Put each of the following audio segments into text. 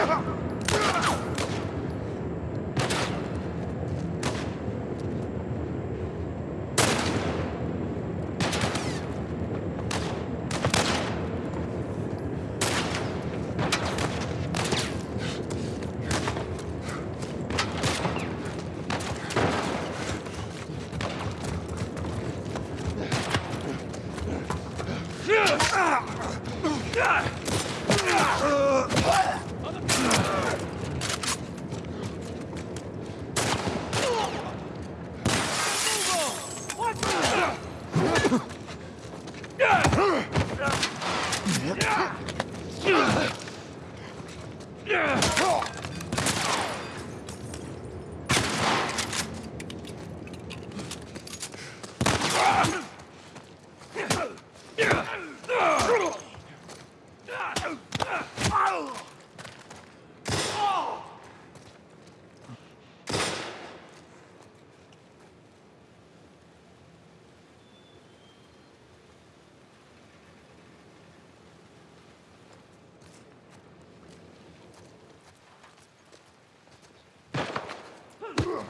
Come on. Ah!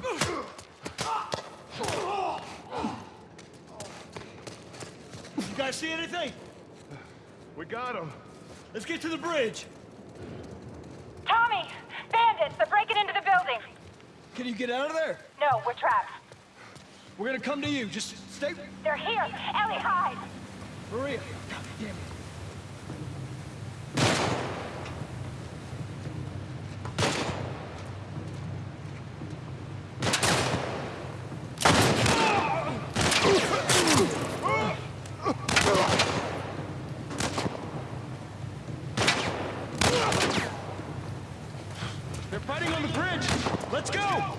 You guys see anything? We got him. Let's get to the bridge. Tommy! Bandits! They're breaking into the building! Can you get out of there? No, we're trapped. We're gonna come to you. Just stay... They're here! Ellie, hide! Maria. God damn it. They're fighting on the bridge. Let's go.